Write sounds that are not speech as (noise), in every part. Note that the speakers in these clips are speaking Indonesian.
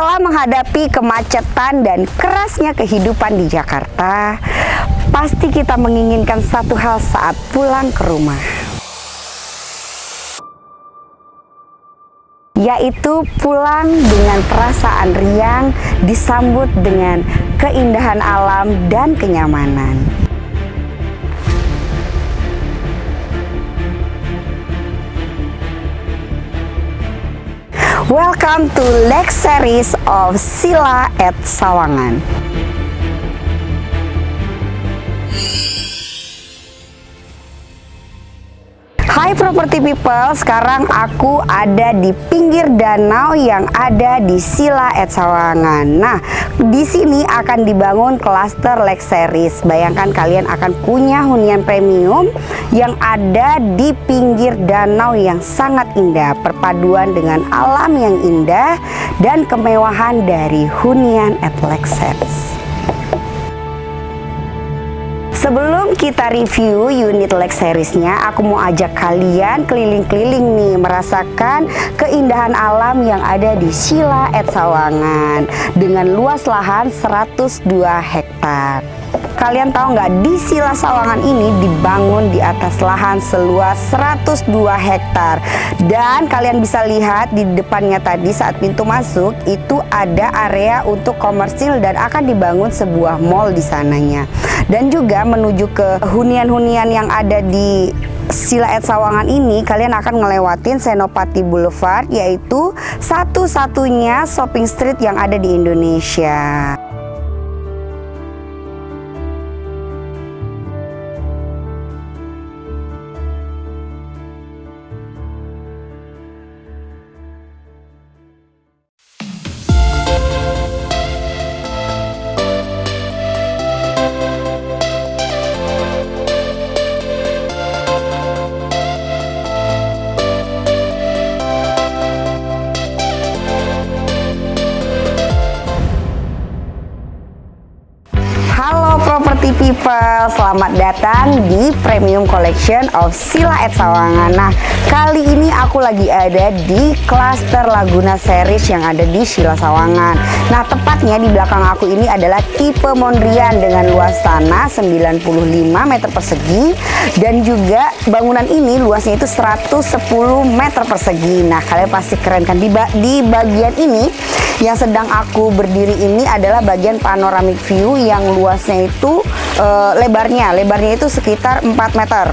Setelah menghadapi kemacetan dan kerasnya kehidupan di Jakarta, pasti kita menginginkan satu hal saat pulang ke rumah. Yaitu pulang dengan perasaan riang disambut dengan keindahan alam dan kenyamanan. Welcome to Lake Series of Sila at Sawangan. Hai property people, sekarang aku ada di pinggir danau yang ada di Sila at Sawangan. Nah, di sini akan dibangun klaster Lake Series. Bayangkan kalian akan punya hunian premium yang ada di pinggir danau yang sangat indah, perpaduan dengan alam yang indah dan kemewahan dari hunian at Lake Series. Sebelum kita review unit Lex seriesnya, aku mau ajak kalian keliling-keliling nih merasakan keindahan alam yang ada di Sila et Sawangan dengan luas lahan 102 hektar. Kalian tahu nggak di Sila Sawangan ini dibangun di atas lahan seluas 102 hektar dan kalian bisa lihat di depannya tadi saat pintu masuk itu ada area untuk komersil dan akan dibangun sebuah mall di sananya dan juga menuju ke hunian-hunian yang ada di Silaet Sawangan ini kalian akan ngelewatin Senopati Boulevard yaitu satu-satunya shopping street yang ada di Indonesia. People, selamat datang di Premium Collection of Sila at Sawangan. Nah, kali ini aku lagi ada di Cluster Laguna Series yang ada di Sila Sawangan. Nah, tepatnya di belakang aku ini adalah tipe Mondrian dengan luas tanah 95 meter persegi Dan juga bangunan ini luasnya itu 110 meter persegi. Nah, kalian pasti keren kan? Di, ba di bagian ini yang sedang aku berdiri ini adalah bagian panoramic view yang luasnya itu uh, lebarnya. Lebarnya itu sekitar 4 meter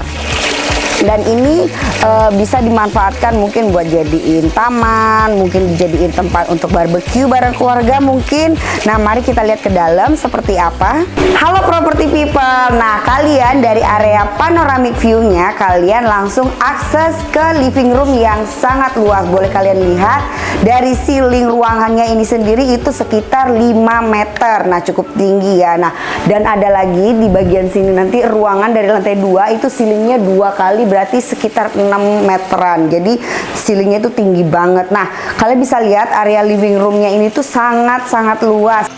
dan ini uh, bisa dimanfaatkan mungkin buat jadiin taman mungkin dijadiin tempat untuk barbeque bareng keluarga mungkin. Nah mari kita lihat ke dalam seperti apa. Halo property people. Nah kalian dari area panoramic view-nya kalian langsung akses ke living room yang sangat luas. Boleh kalian lihat dari ceiling ruangannya ini sendiri itu sekitar 5 meter. Nah cukup tinggi ya. Nah dan ada lagi di bagian sini nanti ruangan dari lantai 2 itu ceilingnya dua kali berarti sekitar 6 meteran. Jadi ceilingnya itu tinggi banget. Nah kalian bisa lihat area living roomnya ini tuh sangat-sangat luas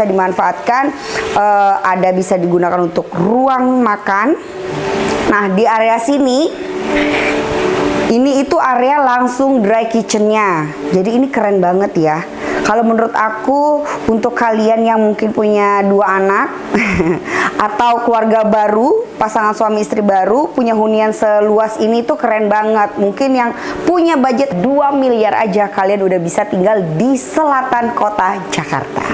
bisa dimanfaatkan uh, ada bisa digunakan untuk ruang makan. Nah di area sini ini itu area langsung dry kitchennya. Jadi ini keren banget ya kalau menurut aku untuk kalian yang mungkin punya dua anak (laughs) atau keluarga baru, pasangan suami istri baru punya hunian seluas ini tuh keren banget. Mungkin yang punya budget 2 miliar aja kalian udah bisa tinggal di selatan kota Jakarta.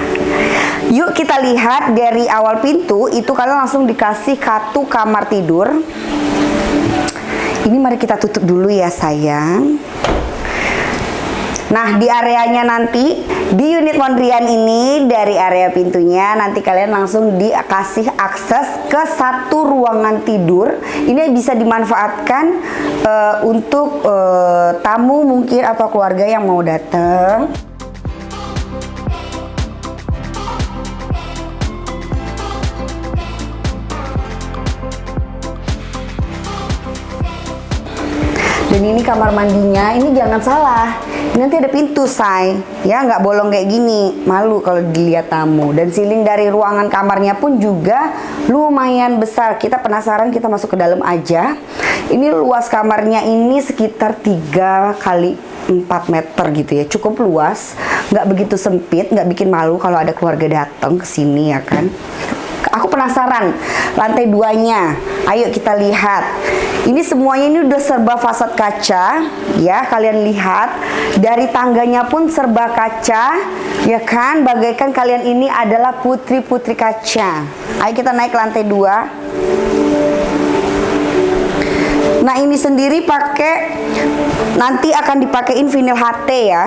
Yuk kita lihat dari awal pintu itu kalian langsung dikasih kartu kamar tidur. Ini mari kita tutup dulu ya sayang. Nah, di areanya nanti di unit Mondrian ini dari area pintunya nanti kalian langsung dikasih akses ke satu ruangan tidur. Ini bisa dimanfaatkan uh, untuk uh, tamu mungkin atau keluarga yang mau datang. Dan ini kamar mandinya, ini jangan salah Nanti ada pintu, say. Ya, nggak bolong kayak gini. Malu kalau dilihat tamu. Dan siling dari ruangan kamarnya pun juga lumayan besar. Kita penasaran, kita masuk ke dalam aja. Ini luas kamarnya ini sekitar 3 kali 4 meter gitu ya cukup luas nggak begitu sempit nggak bikin malu kalau ada keluarga datang ke sini ya kan aku penasaran lantai duanya. Ayo kita lihat. Ini semuanya ini udah serba fasad kaca ya kalian lihat. Dari tangganya pun serba kaca ya kan? Bagaikan kalian ini adalah putri-putri kaca. Ayo kita naik lantai dua. Nah ini sendiri pakai nanti akan dipakein vinil HT ya.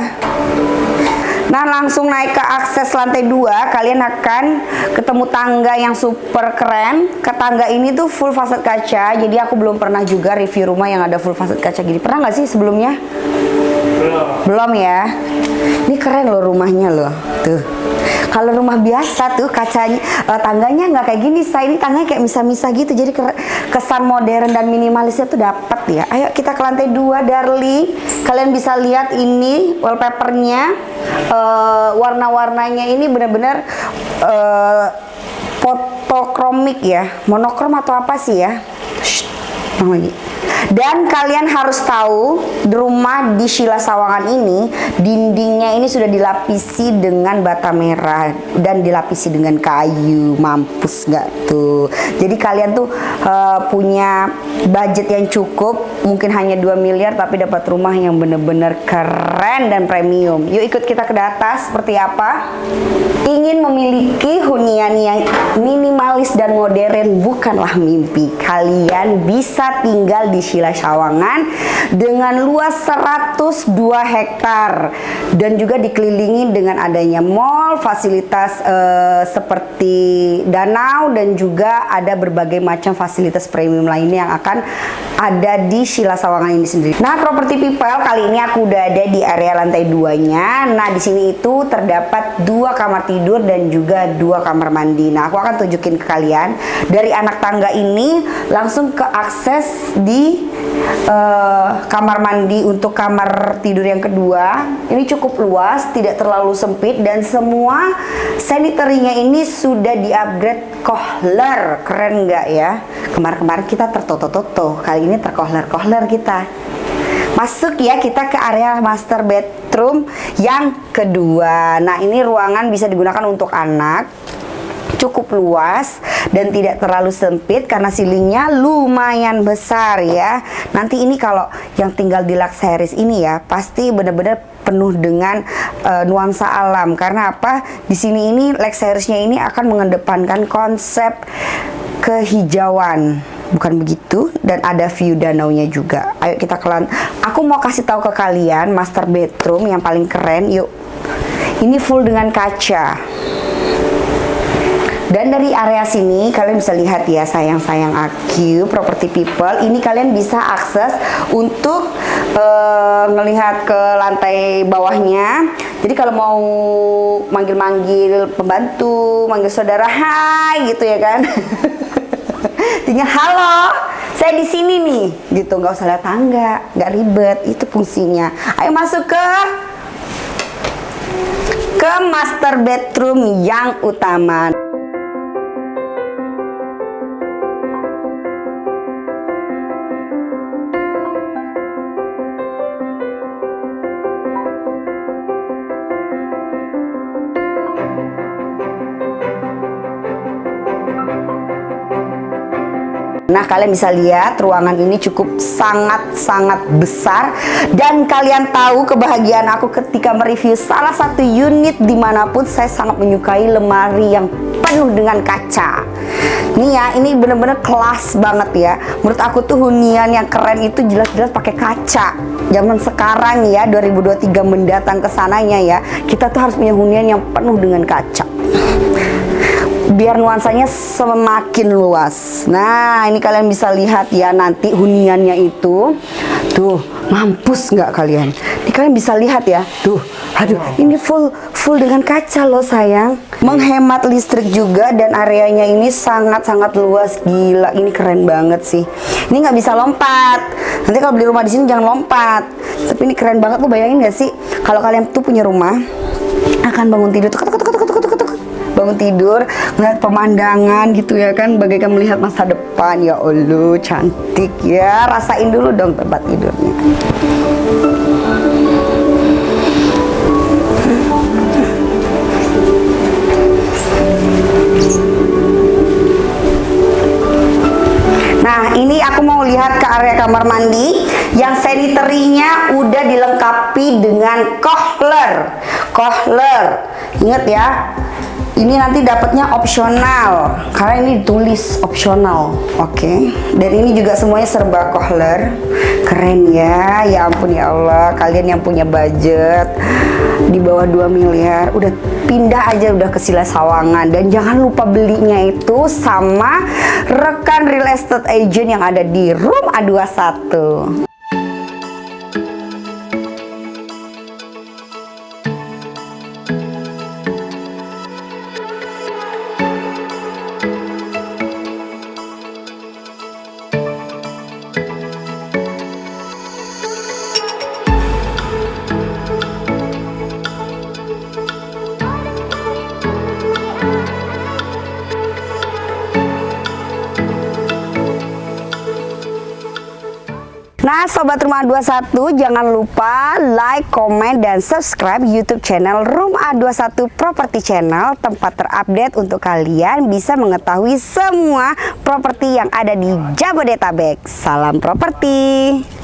Nah langsung naik ke akses lantai 2 kalian akan ketemu tangga yang super keren. Ke tangga ini tuh full fasad kaca. Jadi aku belum pernah juga review rumah yang ada full fasad kaca gini. Pernah nggak sih sebelumnya? Belum. Belum ya. Ini keren loh rumahnya loh. Tuh. Kalau rumah biasa tuh kacanya uh, tangganya nggak kayak gini, saya ini tangganya kayak misah-misah gitu. Jadi kesan modern dan minimalisnya tuh dapat ya. Ayo kita ke lantai dua, Darli. Kalian bisa lihat ini wallpapernya, uh, warna-warnanya ini benar-benar uh, fotokromik ya, monokrom atau apa sih ya? Shh, lagi. Dan kalian harus tahu rumah di Shila Sawangan ini dindingnya ini sudah dilapisi dengan bata merah dan dilapisi dengan kayu. Mampus nggak tuh? Jadi kalian tuh uh, punya budget yang cukup, mungkin hanya 2 miliar tapi dapat rumah yang bener-bener keren dan premium. Yuk ikut kita ke atas seperti apa? Ingin memiliki hunian yang minimalis dan modern bukanlah mimpi. Kalian bisa tinggal di Shila Sawangan dengan luas 102 hektar dan juga dikelilingi dengan adanya mall, fasilitas uh, seperti danau dan juga ada berbagai macam fasilitas premium lainnya yang akan ada di Shila Sawangan ini sendiri. Nah, properti people kali ini aku udah ada di area lantai 2-nya. Nah, di sini itu terdapat dua kamar tidur dan juga dua kamar mandi. Nah, aku akan tunjukin ke kalian dari anak tangga ini langsung ke akses di uh, kamar mandi untuk kamar tidur yang kedua ini cukup luas tidak terlalu sempit dan semua sanitarinya ini sudah di upgrade kohler. Keren nggak ya? Kemarin-kemarin kita tertoto-toto kali ini terkohler-kohler kita. Masuk ya kita ke area master bedroom yang kedua. Nah ini ruangan bisa digunakan untuk anak cukup luas dan tidak terlalu sempit karena silingnya lumayan besar ya. Nanti ini kalau yang tinggal di Luxuries ini ya pasti benar-benar penuh dengan uh, nuansa alam. Karena apa? Di sini ini Luxuriesnya ini akan mengedepankan konsep kehijauan. Bukan begitu? Dan ada view danau nya juga. Ayo kita kelan aku mau kasih tahu ke kalian master bedroom yang paling keren yuk. Ini full dengan kaca dan dari area sini kalian bisa lihat ya sayang-sayang aku property people ini kalian bisa akses untuk uh, ke lantai bawahnya. Jadi kalau mau manggil-manggil pembantu, manggil saudara, hai gitu ya kan. (laughs) Tinggal halo, saya di sini nih, gitu nggak usah lihat tangga, nggak ribet, itu fungsinya. Ayo masuk ke ke master bedroom yang utama. Nah, kalian bisa lihat ruangan ini cukup sangat-sangat besar dan kalian tahu kebahagiaan aku ketika mereview salah satu unit di mana pun saya sangat menyukai lemari yang penuh dengan kaca. Nih ya, ini bener-bener kelas banget ya. Menurut aku tuh hunian yang keren itu jelas-jelas pakai kaca. Zaman sekarang ya, 2023 mendatang ke sananya ya, kita tuh harus punya hunian yang penuh dengan kaca biar nuansanya semakin luas nah ini kalian bisa lihat ya nanti huniannya itu tuh mampus nggak kalian ini kalian bisa lihat ya tuh Aduh, ini full full dengan kaca loh sayang. Menghemat listrik juga dan areanya ini sangat-sangat luas. Gila, ini keren banget sih. Ini nggak bisa lompat. Nanti kalau beli rumah di sini jangan lompat. Tapi ini keren banget. Lu bayangin gak sih kalau kalian tuh punya rumah akan bangun tidur tuk, bangun tidur melihat pemandangan gitu ya kan bagaikan melihat masa depan ya Allah cantik ya rasain dulu dong tempat tidurnya Nah, ini aku mau lihat ke area kamar mandi yang sanitary-nya udah dilengkapi dengan kohler. Kohler. Ingat ya, ini nanti dapatnya opsional. Karena ini ditulis opsional. Oke. Okay. dan ini juga semuanya serba kohler. Keren ya. Ya ampun ya Allah. Kalian yang punya budget di bawah 2 miliar udah pindah aja udah ke Sila Sawangan. Dan jangan lupa belinya itu sama rekan real estate agent yang ada di room A21 Sobat Rumah 21 jangan lupa like, komen, dan subscribe YouTube channel Room A21 Property Channel tempat terupdate untuk kalian bisa mengetahui semua properti yang ada di Jabodetabek. Salam properti.